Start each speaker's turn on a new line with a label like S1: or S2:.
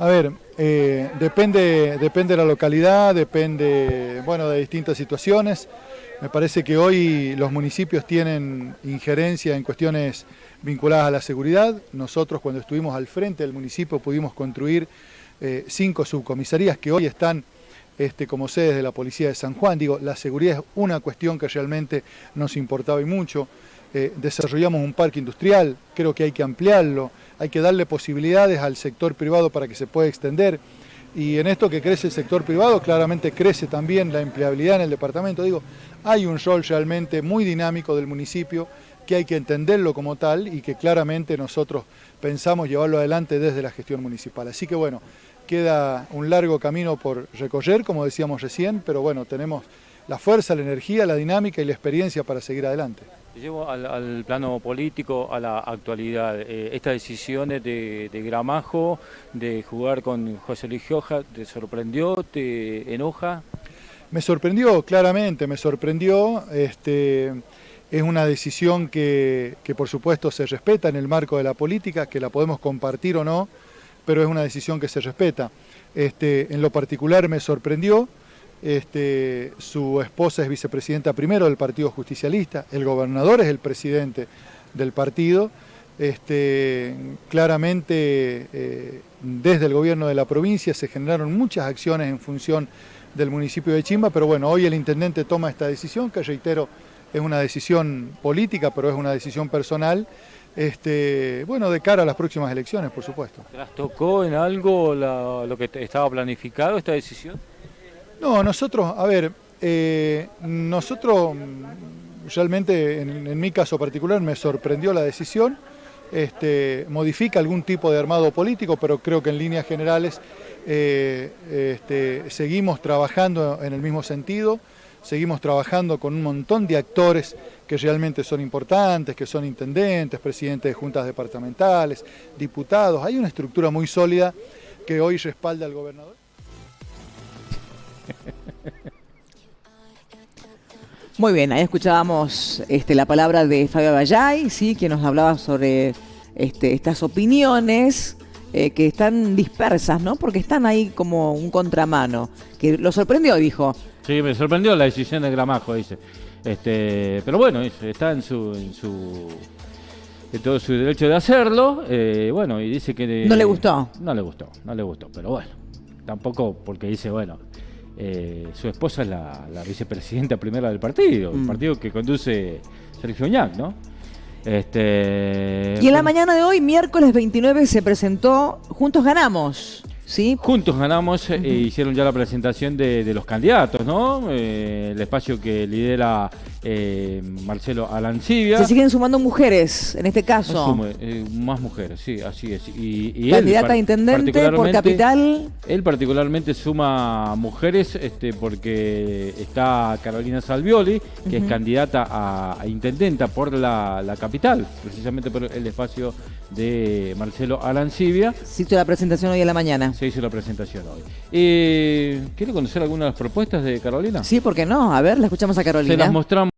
S1: A ver, eh, depende, depende de la localidad, depende bueno, de distintas situaciones. Me parece que hoy los municipios tienen injerencia en cuestiones vinculadas a la seguridad. Nosotros cuando estuvimos al frente del municipio pudimos construir eh, cinco subcomisarías que hoy están este, como sedes de la Policía de San Juan. Digo, la seguridad es una cuestión que realmente nos importaba y mucho. Eh, desarrollamos un parque industrial, creo que hay que ampliarlo, hay que darle posibilidades al sector privado para que se pueda extender. Y en esto que crece el sector privado, claramente crece también la empleabilidad en el departamento. Digo, hay un rol realmente muy dinámico del municipio que hay que entenderlo como tal y que claramente nosotros pensamos llevarlo adelante desde la gestión municipal. Así que bueno, queda un largo camino por recorrer, como decíamos recién, pero bueno, tenemos la fuerza, la energía, la dinámica y la experiencia para seguir adelante.
S2: Llevo al, plano político, a la actualidad. Eh, estas decisiones de, Gramajo, de jugar con José Luis Gioja, ¿te sorprendió? ¿Te enoja?
S1: Me sorprendió, claramente, me sorprendió. Este, es una decisión que, que por supuesto se respeta en el marco de la política, que la podemos compartir o no, pero es una decisión que se respeta. Este, en lo particular me sorprendió, este, su esposa es vicepresidenta primero del Partido Justicialista, el gobernador es el presidente del partido. Este, claramente eh, desde el gobierno de la provincia se generaron muchas acciones en función del municipio de Chimba, pero bueno, hoy el intendente toma esta decisión, que reitero, es una decisión política, pero es una decisión personal, este, bueno, de cara a las próximas elecciones, por supuesto.
S2: ¿Las tocó en algo lo que estaba planificado esta decisión?
S1: No, nosotros, a ver, eh, nosotros realmente en, mi caso particular me sorprendió la decisión, este, modifica algún tipo de armado político, pero creo que en líneas generales eh, este, seguimos trabajando en el mismo sentido, seguimos trabajando con un montón de actores que realmente son importantes, que son intendentes, presidentes de juntas departamentales, diputados, hay una estructura muy sólida que hoy respalda al gobernador.
S3: Muy bien, ahí escuchábamos este, la palabra de Fabio Bayay, ¿sí? quien nos hablaba sobre este, estas opiniones eh, que están dispersas, ¿no? Porque están ahí como un contramano. Que lo sorprendió, dijo.
S2: Sí, me sorprendió la decisión de Gramajo, dice. Este, pero bueno, está en su, en su en todo su derecho de hacerlo. Eh, bueno, y dice que
S3: no le gustó.
S2: No le gustó, no le gustó. Pero bueno, tampoco porque dice bueno eh, su esposa es la, vicepresidenta primera del partido, el mm. partido que conduce Sergio Ñac, ¿no?
S3: Este, y en la mañana de hoy, miércoles 29, se presentó Juntos Ganamos.
S2: Juntos ganamos, e hicieron ya la presentación de, los candidatos, ¿no? Eh, el espacio que lidera eh, Marcelo Alancibia.
S3: Se siguen sumando mujeres, en este caso.
S2: más mujeres, sí, así es.
S3: Y, Candidata a intendente por capital.
S2: Él particularmente suma mujeres este, porque está Carolina Salvioli, que es candidata a, intendenta por la, la, capital, precisamente por el espacio de Marcelo Alancibia.
S3: Se hizo la presentación hoy en la mañana.
S2: Se hizo la presentación hoy. Eh, ¿Quiere conocer algunas de las propuestas de Carolina?
S3: Sí, ¿por qué no? A ver, la escuchamos a Carolina.
S2: Se las mostramos